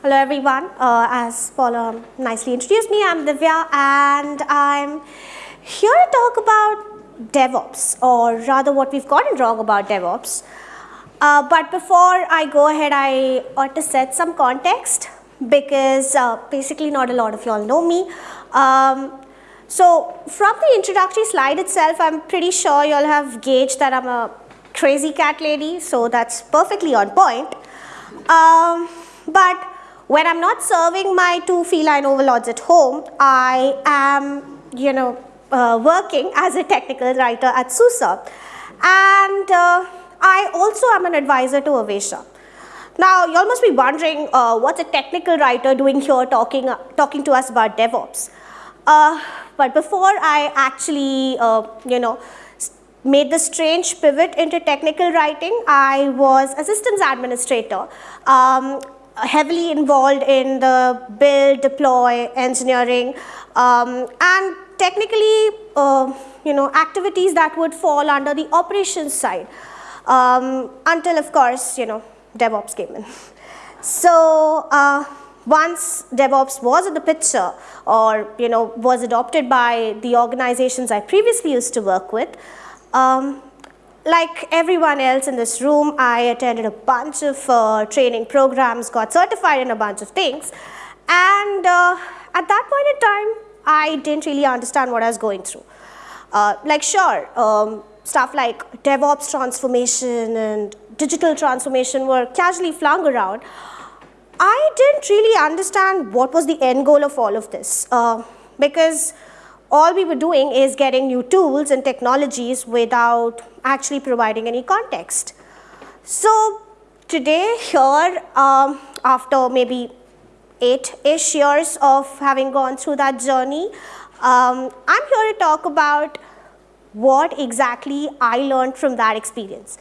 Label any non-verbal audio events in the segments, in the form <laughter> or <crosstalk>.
Hello everyone, uh, as Paula nicely introduced me, I'm Divya and I'm here to talk about DevOps or rather what we've gotten wrong about DevOps. Uh, but before I go ahead, I ought to set some context because uh, basically not a lot of y'all know me. Um, so from the introductory slide itself, I'm pretty sure y'all have gauged that I'm a crazy cat lady, so that's perfectly on point. Um, but when I'm not serving my two feline overlords at home, I am, you know, uh, working as a technical writer at SUSE. And uh, I also am an advisor to Avesha. Now, you all must be wondering, uh, what's a technical writer doing here talking, talking to us about DevOps? Uh, but before I actually, uh, you know, made the strange pivot into technical writing, I was a systems administrator, um, heavily involved in the build, deploy, engineering, um, and technically, uh, you know, activities that would fall under the operations side, um, until of course, you know, DevOps came in. So, uh, once DevOps was in the picture or you know was adopted by the organizations I previously used to work with, um, like everyone else in this room, I attended a bunch of uh, training programs, got certified in a bunch of things, and uh, at that point in time, I didn't really understand what I was going through. Uh, like sure, um, stuff like DevOps transformation and digital transformation were casually flung around, I didn't really understand what was the end goal of all of this uh, because all we were doing is getting new tools and technologies without actually providing any context. So today here, um, after maybe eight-ish years of having gone through that journey, um, I'm here to talk about what exactly I learned from that experience.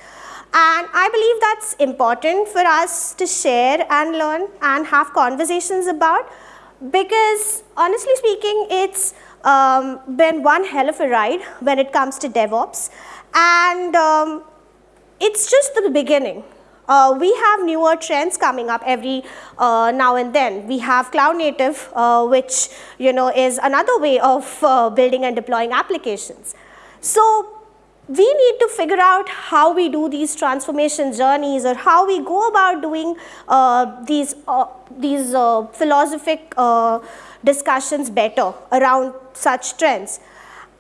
And I believe that's important for us to share and learn and have conversations about because honestly speaking, it's um, been one hell of a ride when it comes to DevOps. And um, it's just the beginning. Uh, we have newer trends coming up every uh, now and then. We have cloud native, uh, which you know is another way of uh, building and deploying applications. So we need to figure out how we do these transformation journeys or how we go about doing uh, these, uh, these philosophic discussions better around such trends.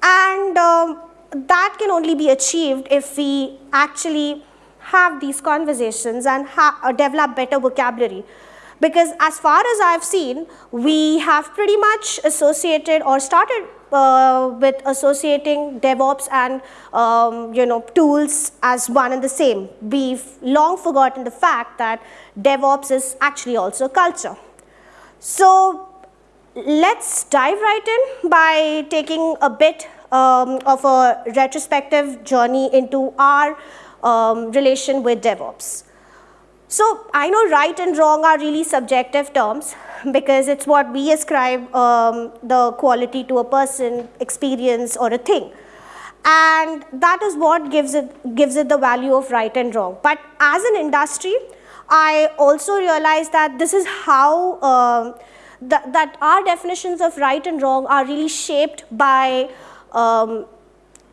And um, that can only be achieved if we actually have these conversations and uh, develop better vocabulary. Because as far as I've seen, we have pretty much associated or started uh, with associating DevOps and um, you know tools as one and the same. We've long forgotten the fact that DevOps is actually also culture. So let's dive right in by taking a bit um, of a retrospective journey into our um, relation with DevOps. So I know right and wrong are really subjective terms because it's what we ascribe um, the quality to a person, experience or a thing. And that is what gives it, gives it the value of right and wrong. But as an industry, I also realize that this is how um, th that our definitions of right and wrong are really shaped by, um,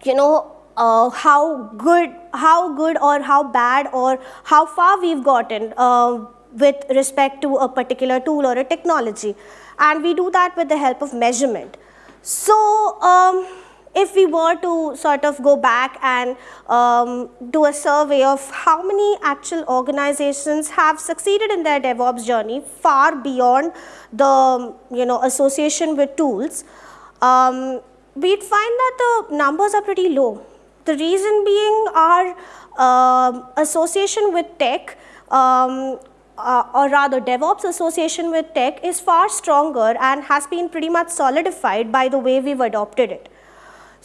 you know, uh, how good, how good or how bad or how far we've gotten uh, with respect to a particular tool or a technology. And we do that with the help of measurement. So um, if we were to sort of go back and um, do a survey of how many actual organizations have succeeded in their DevOps journey far beyond the you know association with tools, um, we'd find that the numbers are pretty low. The reason being our uh, association with tech um, uh, or rather DevOps association with tech is far stronger and has been pretty much solidified by the way we've adopted it.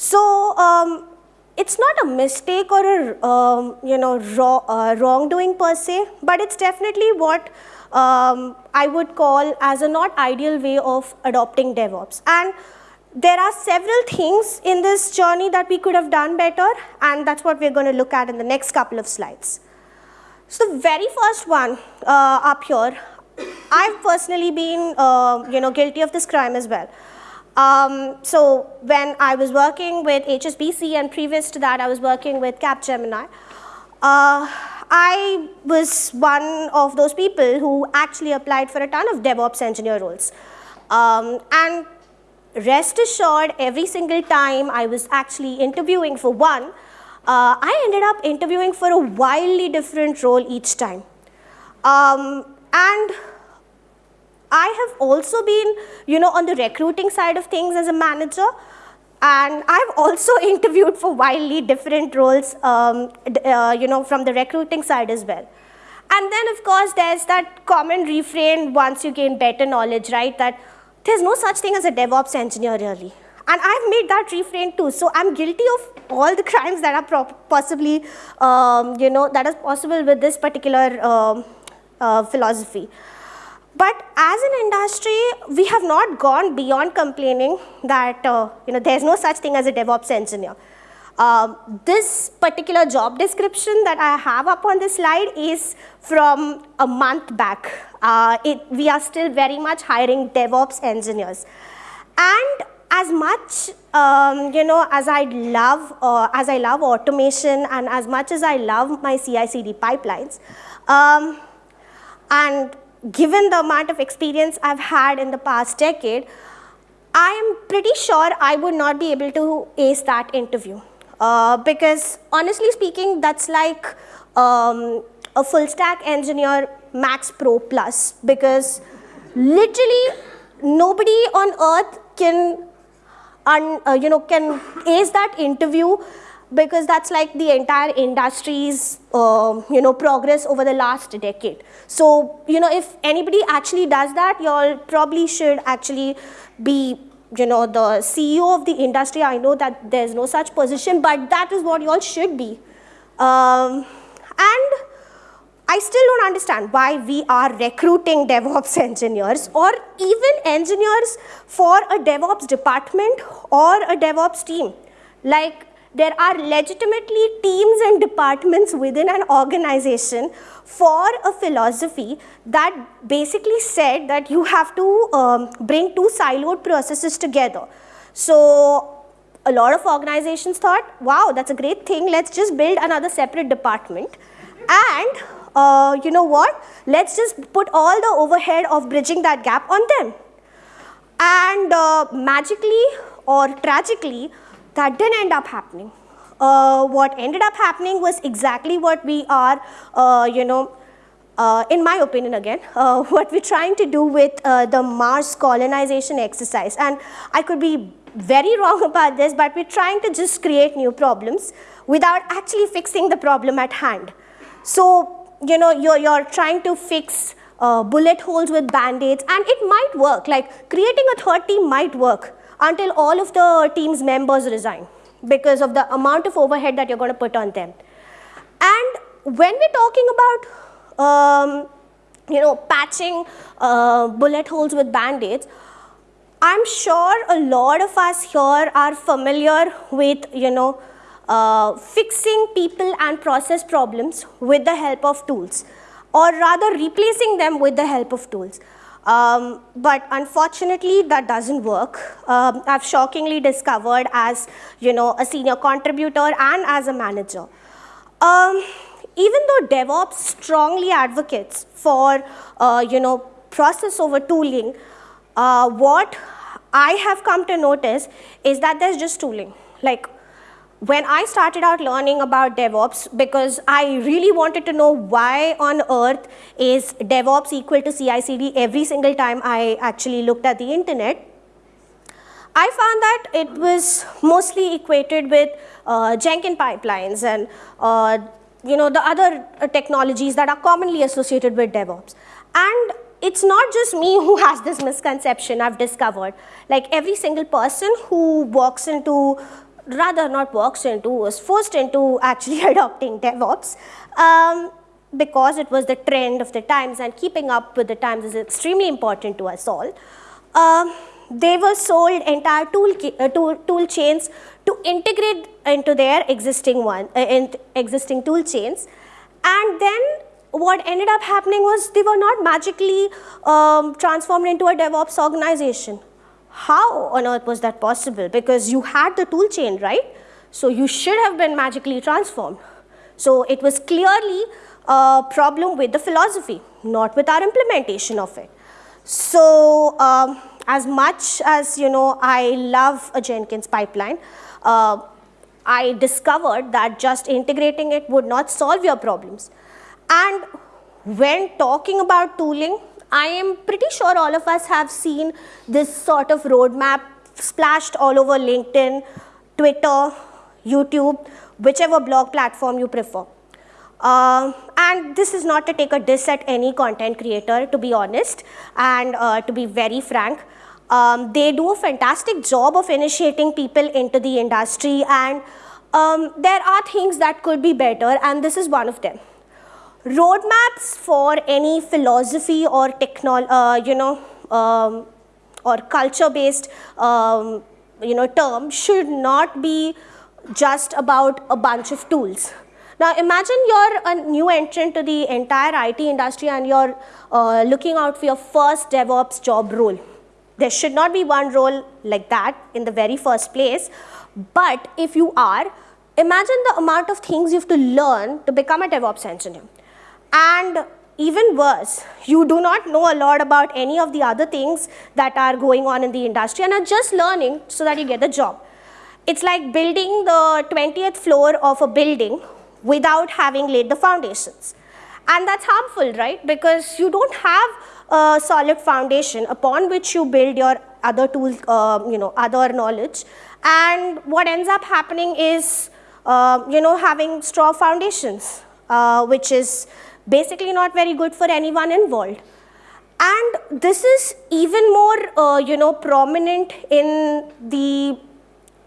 So um, it's not a mistake or a um, you know raw, uh, wrongdoing per se, but it's definitely what um, I would call as a not ideal way of adopting DevOps. And there are several things in this journey that we could have done better and that's what we're going to look at in the next couple of slides. So the very first one uh, up here, I've personally been, uh, you know, guilty of this crime as well. Um, so when I was working with HSBC and previous to that I was working with Capgemini, uh, I was one of those people who actually applied for a ton of DevOps engineer roles. Um, and rest assured, every single time I was actually interviewing for one, uh, I ended up interviewing for a wildly different role each time. Um, and I have also been, you know, on the recruiting side of things as a manager. And I've also <laughs> interviewed for wildly different roles, um, uh, you know, from the recruiting side as well. And then, of course, there's that common refrain once you gain better knowledge, right? That there's no such thing as a DevOps engineer, really. And I've made that refrain too. So I'm guilty of all the <laughs> crimes that are possibly, um, you know, that is possible with this particular um, uh, philosophy. But as an industry, we have not gone beyond complaining that uh, you know, there's no such thing as a DevOps engineer. Uh, this particular job description that I have up on this slide is from a month back. Uh, it, we are still very much hiring DevOps engineers. And as much um, you know as I love uh, as I love automation and as much as I love my CI/CD pipelines, um, and given the amount of experience I've had in the past decade, I am pretty sure I would not be able to ace that interview. Uh, because honestly speaking, that's like um, a full stack engineer Max Pro Plus because literally nobody on earth can, uh, you know, can ace that interview because that's like the entire industry's uh, you know progress over the last decade. So you know if anybody actually does that, y'all probably should actually be you know the CEO of the industry. I know that there's no such position, but that is what y'all should be. Um, and I still don't understand why we are recruiting DevOps <laughs> engineers or even engineers for a DevOps department or a DevOps team. Like there are legitimately teams and departments within an organization for a philosophy that basically said that you have to um, bring two siloed processes together. So a lot of organizations thought, wow, that's a great thing, let's just build another separate department. And uh, you know what, let's just put all the overhead of bridging that gap on them. And uh, magically or tragically, that didn't end up happening. Uh, what ended up happening was exactly what we are, uh, you know, uh, in my opinion again, uh, <laughs> what we're trying to do with uh, the Mars colonization exercise. And I could be very <laughs> wrong about this, but we're trying to just create new problems without actually fixing the problem at hand. So, you know, you're, you're trying to fix uh, bullet holes with band-aids and it might work, like creating a third team might work, until all of the team's members resign because of the amount of overhead that you're going to put on them. And when we're talking about, um, you know, patching uh, bullet holes with band-aids, I'm sure a lot of us here are familiar with, you know, uh, fixing people and process problems with the help of tools, or rather replacing them with the help of tools. Um, but unfortunately, that doesn't work. Um, I've shockingly discovered as, you know, a senior contributor and as a manager. Um, even though DevOps strongly advocates for, uh, you know, process over tooling, uh, what I have come to notice is that there's just tooling. Like when I started out learning about DevOps, because I really wanted to know why on earth is DevOps equal to CI/CD every single time I actually looked at the internet, I found that it was mostly equated with uh, Jenkins pipelines and uh, you know the other uh, technologies that are commonly associated with DevOps. And it's not just me who <laughs> has this misconception I've discovered. Like every single person who walks into rather not walks into, was forced into actually <laughs> adopting DevOps um, because it was the trend of the times and keeping up with the times is extremely important to us all. Um, they were sold entire tool, uh, tool, tool chains to integrate into their existing one, uh, in existing tool chains and then what ended up happening was they were not magically um, transformed into a DevOps organization. How on earth was that possible? Because you had the tool chain, right? So you should have been magically transformed. So it was clearly a problem with the philosophy, not with our implementation of it. So um, as much as you know, I love a Jenkins pipeline, uh, I discovered that just integrating it would not solve your problems. And when talking about tooling, I am pretty sure all of us have seen this sort of roadmap splashed all over LinkedIn, Twitter, YouTube, whichever blog platform you prefer. Uh, and this is not to take a diss at any content creator, to be honest, and uh, to be very frank. Um, they do a fantastic job of initiating people into the industry, and um, there are things that could be better, and this is one of them. Roadmaps for any philosophy or technology, uh, you know, um, or culture-based, um, you know, term should not be just about a bunch of tools. Now imagine you're a new entrant to the entire IT industry and you're uh, looking out for your first DevOps job role. There should not be one role like that in the very first place. But if you are, imagine the amount of things you have to learn to become a DevOps engineer. And even worse, you do not know a lot about any of the other things that are going on in the industry and are just learning so that you get the job. It's like building the 20th floor of a building without having laid the foundations. And that's harmful, right? Because you don't have a solid foundation upon which you build your other tools, uh, you know, other knowledge. And what ends up happening is, uh, you know, having straw foundations, uh, which is basically not very good for anyone involved. And this is even more, uh, you know, prominent in the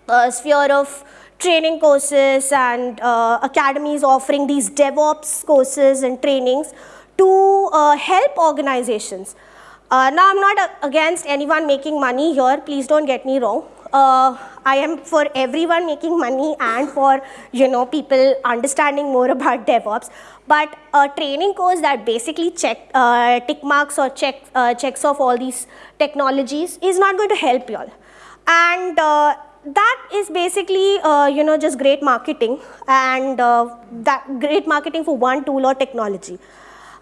uh, sphere of training courses and uh, academies offering these DevOps courses and trainings to uh, help organizations. Uh, now, I'm not against anyone making money here, please don't get me wrong. Uh, I am for everyone making money and for you know people understanding more <laughs> about DevOps. But a training course that basically check uh, tick marks or check uh, checks off all these technologies is not going to help you all. And that is basically uh, you know just great marketing and uh, that great marketing for one tool or technology.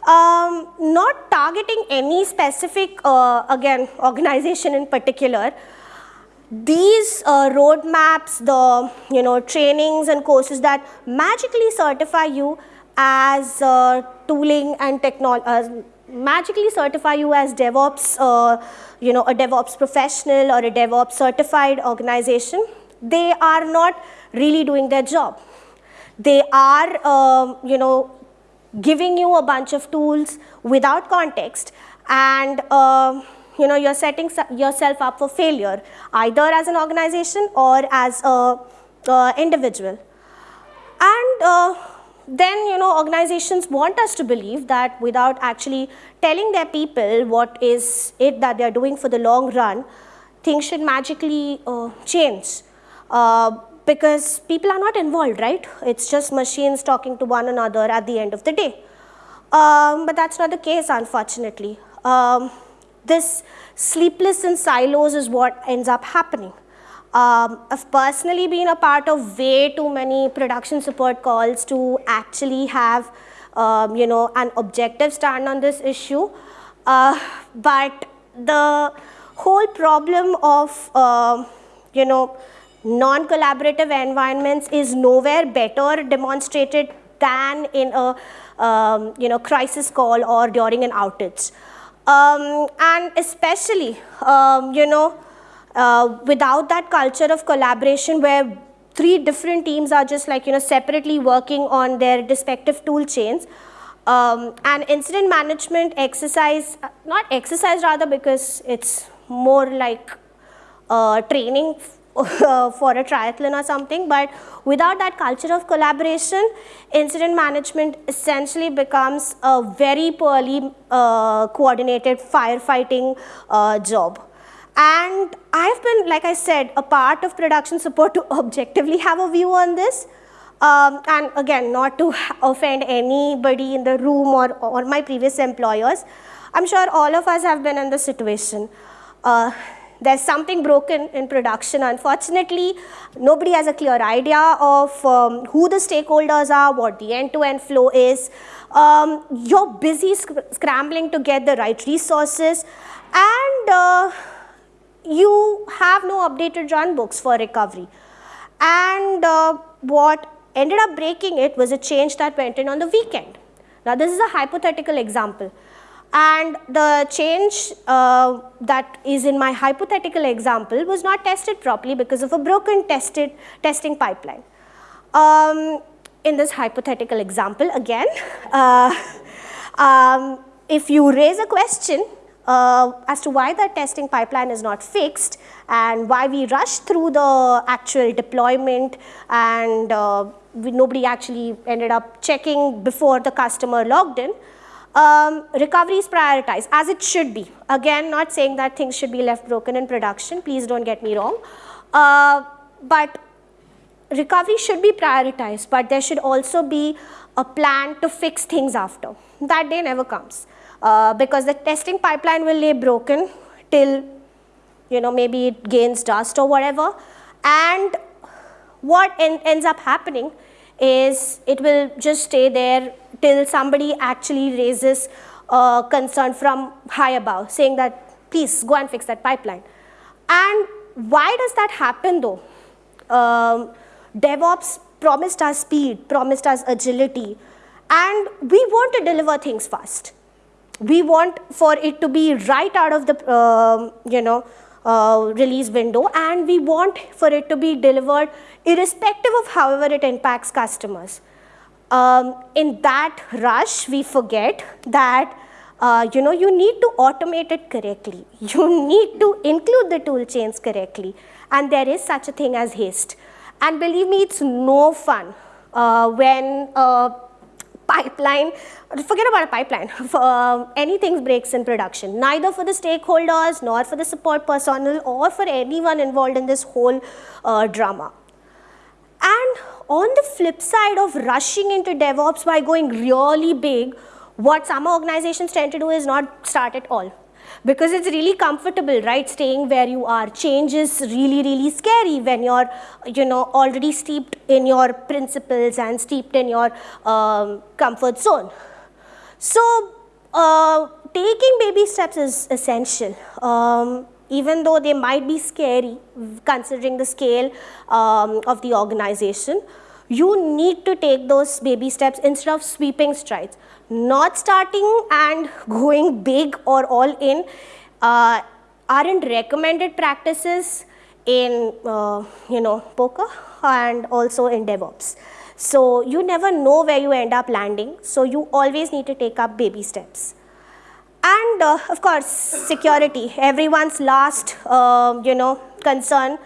Um, not targeting any specific uh, again <laughs> organization in particular. These uh, roadmaps, the you know trainings and courses that magically certify you as uh, tooling and technology uh, magically certify you as DevOps, uh, you know, a DevOps professional or a DevOps certified organization, they are not really doing their job. They are, um, you know, giving you a bunch of tools without context and, uh, you know, you're setting yourself up for failure, either as an organization or as a uh, individual. And uh, then you know organizations want us to believe that without actually telling their people what is it that they are doing for the long run, things should magically uh, change. Uh, because people are not involved, right? It's just machines talking to one another at the end of the day. Um, but that's not the case, unfortunately. Um, this sleepless in silos is what ends up happening. Um, I've personally been a part of way too many production support calls to actually have, um, you know, an objective stand on this issue. Uh, but the whole problem of, uh, you know, non-collaborative environments is nowhere better demonstrated than in a, um, you know, crisis call or during an outage. Um, and especially, um, you know, uh, without that culture of collaboration where three different teams are just like, you know, separately working on their respective tool chains, um, and incident management exercise, not exercise rather because it's more like uh, training for a triathlon or something, but without that culture of collaboration, incident management essentially becomes a very poorly uh, coordinated firefighting uh, job. And I've been, like I said, a part of production support to objectively have a view on this. Um, and again, not to offend anybody in the room or, or my previous employers, I'm sure all of us have been in the situation. Uh, there's something broken in production. Unfortunately, nobody has a clear idea of um, who the stakeholders are, what the end-to-end -end flow is. Um, you're busy sc scrambling to get the right resources and uh, you have no updated run books for recovery. And uh, what ended up breaking it was a change that went in on the weekend. Now this is a hypothetical example and the change uh, that is in my hypothetical example was not tested properly because of a broken tested testing pipeline. Um, in this hypothetical example again, <laughs> uh, um, if you raise a question uh, as to why the testing pipeline is not fixed and why we rush through the actual deployment and uh, we, nobody actually ended up checking before the customer logged in. Um, recovery is prioritized as it should be. Again, not saying that things should be left broken in production, please don't get me wrong. Uh, but recovery should be prioritized, but there should also be a plan to fix things after. That day never comes uh, because the testing pipeline will lay broken till you know maybe it gains dust or whatever and what en ends up happening is it will just stay there till somebody actually raises a concern from high above saying that please go and fix that pipeline. And why does that happen though? Um, DevOps promised us speed, promised us agility, and we want to deliver things fast. We want for it to be right out of the, uh, you know, uh, release window and we want for it to be delivered irrespective of however it impacts customers. Um, in that rush, we forget that uh, you know, you need to automate it correctly. <laughs> You need to include the tool chains correctly. And there is such a thing as haste. And believe me, it's no fun uh, when uh, pipeline, forget about a pipeline, <laughs> for, uh, anything breaks in production, neither for the stakeholders, nor for the support personnel, or for anyone involved in this whole uh, drama. And on the flip side of rushing into DevOps by going really big, what some organizations tend to do is not start at all because it's really comfortable, right, staying where you are. Change is really, really scary when you're, you know, already steeped in your principles and steeped in your um, comfort zone. So, uh, taking baby steps is essential. Um, even though they might be scary considering the scale um, of the organization, you need to take those baby steps instead of sweeping strides not starting and going big or all in uh, aren't recommended practices in uh, you know poker and also in DevOps. So you never know where you end up landing. So you always need to take up baby steps. And uh, of course, security, everyone's last uh, you know concern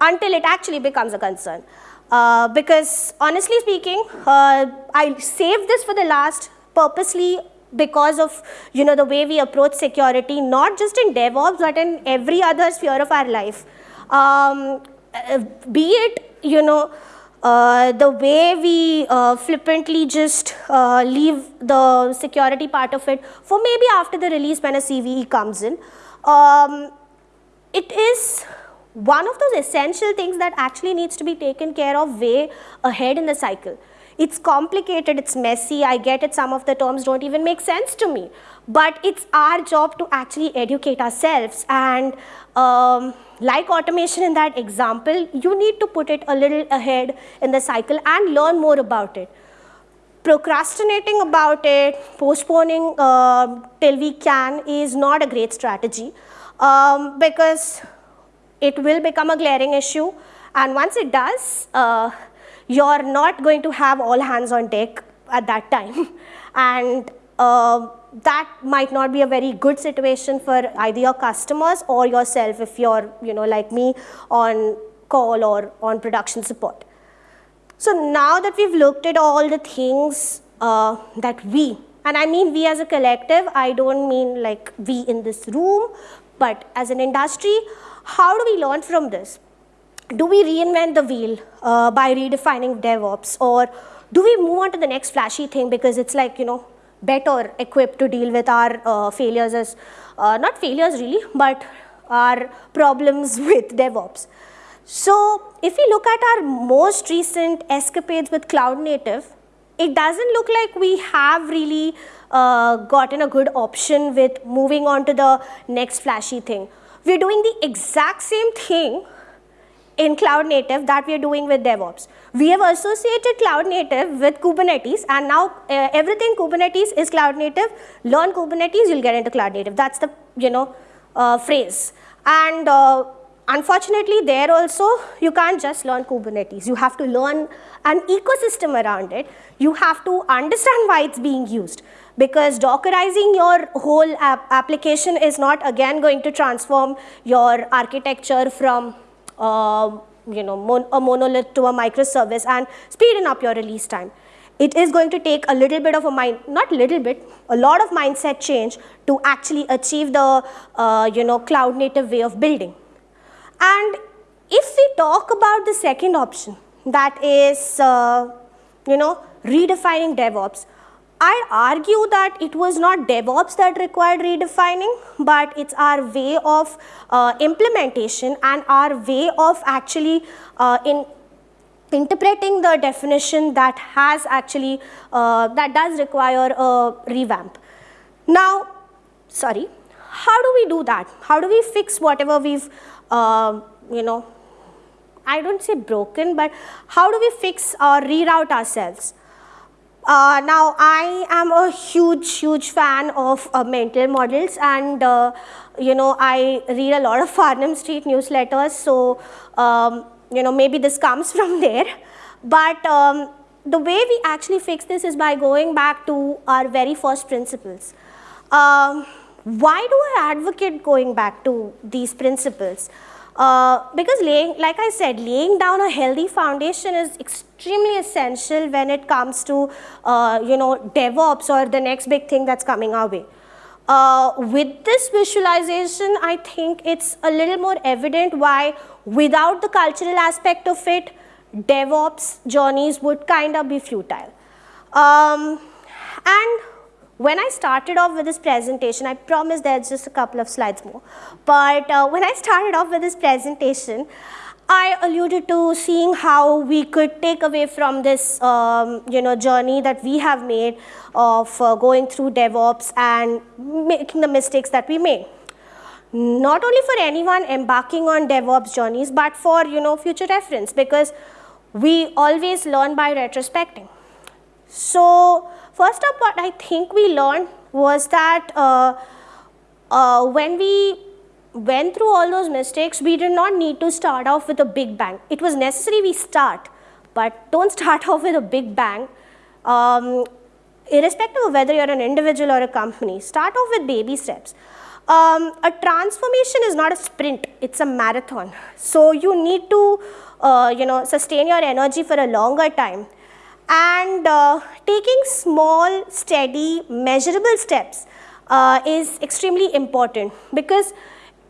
until it actually becomes a concern. Uh, because honestly speaking, uh, I saved this for the last purposely because of you know the way we approach security not just in DevOps but in every other sphere of our life. Um, uh, be it you know uh, the way we uh, flippantly just leave the security part of it for maybe after the release when a CVE comes in. Um, it is one of those essential things that actually needs to be taken care of way ahead in the cycle. It's complicated, it's messy, I get it, some of the terms don't even make sense to me. But it's our job to actually educate ourselves and um, like automation in that example, you need to put it a little ahead in the cycle and learn more about it. Procrastinating about it, postponing uh, till we can is not a great strategy um, because it will become a glaring issue and once it does, uh, you're not going to have all hands on deck at that time. <laughs> and uh, that might not be a very good situation for either your customers or yourself if you're, you know, like me on call or on production support. So now that we've looked at all the things uh, that we, and I mean we as a collective, I don't mean like we in this room, but as an industry, how do we learn from this? do we reinvent the wheel uh, by redefining DevOps or do we move on to the next flashy thing because it's like, you know, better equipped to deal with our uh, failures as, uh, not failures really, but our problems <laughs> with DevOps. So if we look at our most recent escapades with cloud native, it doesn't look like we have really uh, gotten a good option with moving on to the next flashy thing. We're doing the exact same thing in cloud native that we are doing with DevOps. We have associated cloud native with Kubernetes and now uh, everything Kubernetes is cloud native. Learn Kubernetes, you'll get into cloud native. That's the, you know, uh, phrase. And uh, unfortunately there also you can't just learn Kubernetes. You have to learn an ecosystem around it. You have to understand why it's being used because Dockerizing your whole application is not again going to transform your architecture from uh, you know, mon a monolith to a microservice and speeding up your release time. It is going to take a little bit of a mind, not little bit, a lot of mindset change to actually achieve the, uh, you know, cloud native way of building. And if we talk about the second option, that is, uh, you know, redefining DevOps, I'd argue that it was not DevOps that required redefining, but it's our way of uh, implementation and our way of actually uh, in interpreting the definition that has actually, uh, that does require a revamp. Now, sorry, how do we do that? How do we fix whatever we've, uh, you know, I don't say broken, but how do we fix or reroute ourselves? Uh, now, I am a huge, huge fan of uh, mental models and, uh, you know, I read a lot of Farnam Street newsletters. So, um, you know, maybe this comes <laughs> from there. But um, the way we actually fix this is by going back to our very first principles. Um, why do I advocate going back to these principles? Uh, because laying, like I said, laying down a healthy foundation is extremely essential when it comes to, uh, you know, DevOps or the next big thing that's coming our way. Uh, with this visualization, I think it's a little more evident why without the cultural aspect of it, DevOps journeys would kind of be futile. Um, and when I started off with this presentation, I promise there's just a couple of slides more, but uh, when I started off with this presentation, I alluded to seeing how we could take away from this um, you know, journey that we have made of uh, going through DevOps and making the mistakes that we made. Not only for anyone embarking on DevOps journeys, but for you know, future reference because we always learn by retrospecting. So First up, what I think we learned was that uh, uh, when we went through all those mistakes, we did not need to start off with a big bang. It was necessary we start, but don't <laughs> start off with a big bang. Um, irrespective of whether you're an individual or a company, start off with baby steps. Um, a transformation is not a sprint, it's a marathon. So you need to, uh, you know, sustain your energy for a longer time and uh, taking small, steady, measurable steps uh, is extremely important because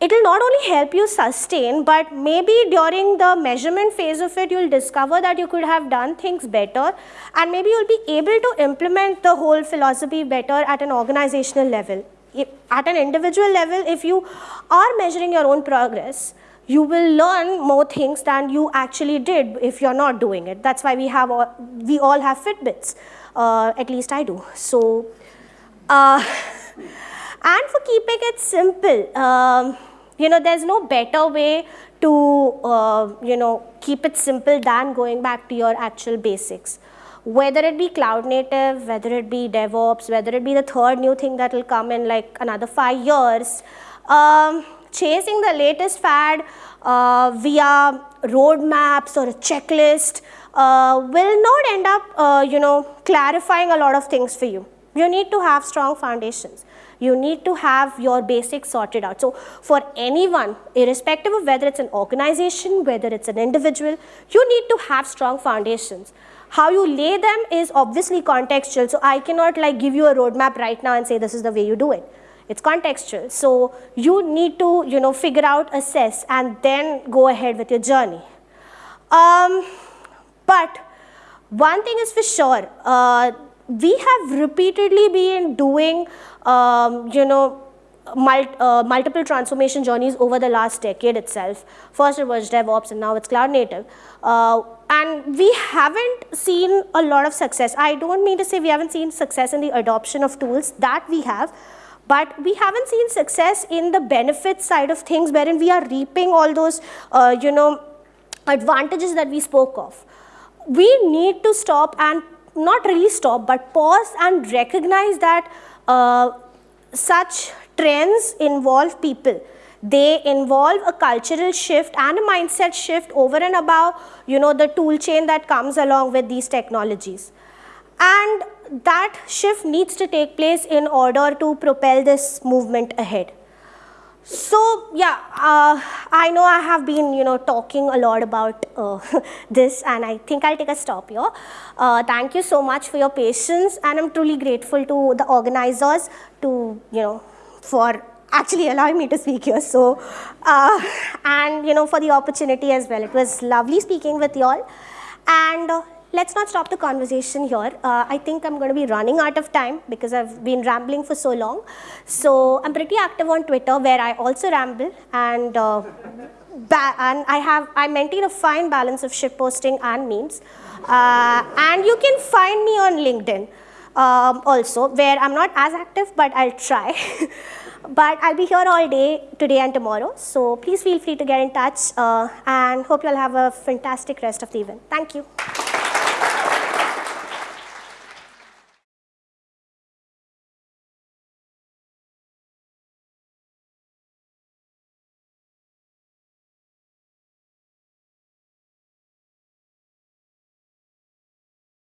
it will not only help you sustain, but maybe during the measurement phase of it, you'll discover that you could have done things better and maybe you'll be able to implement the whole philosophy better at an organizational level. If, at an individual level, if you are measuring your own progress, you will learn more things than you actually did if you're not doing it. That's why we have all, we all have Fitbits, uh, at least I do. So, uh, <laughs> and for keeping it simple, um, you know, there's no better way to, uh, you know, keep it simple than going back to your actual basics. Whether it be cloud native, whether it be DevOps, whether it be the third new thing that will come in like another five years, um, chasing the latest fad uh, via roadmaps or a checklist uh, will not end up, uh, you know, clarifying a lot of things for you. You need to have strong foundations. You need to have your basics sorted out. So for anyone, irrespective of whether it's an organization, whether it's an individual, you need to have strong foundations. How you lay them is obviously contextual. So I cannot like give you a roadmap right now and say this is the way you do it it's contextual. So you need to, you know, figure out, assess, and then go ahead with your journey. Um, but one thing is for sure, uh, we have repeatedly been doing, um, you know, uh, multiple transformation journeys over the last decade itself. First it was DevOps and now it's cloud native. Uh, and we haven't seen a lot of success. I don't mean to say we haven't seen success in the adoption of tools, that we have, but we haven't seen success in the benefit side of things wherein we are reaping all those, uh, you know, advantages that we spoke of. We need to stop and not really stop, but pause and recognize that uh, such trends involve people. They involve a cultural shift and a mindset shift over and above, you know, the tool chain that comes along with these technologies. And that shift needs to take place in order to propel this movement ahead. So yeah, uh, I know I have been you know talking a lot about uh, <laughs> this and I think I'll take a stop here. Uh, thank you so much for your patience and I'm truly grateful to the organizers to you know for actually allowing me to speak here. So uh, and you know for the opportunity as well. It was lovely speaking with you all and uh, let's not stop the conversation here. Uh, I think I'm going to be running out of time because I've been rambling for so long. So I'm pretty active on Twitter where I also ramble and uh, and I have I maintain a fine balance of shit posting and memes. Uh, and you can find me on LinkedIn um, also where I'm not as active but I'll try. <laughs> but I'll be here all day today and tomorrow. So please feel free to get in touch uh, and hope you'll have a fantastic rest of the event. Thank you.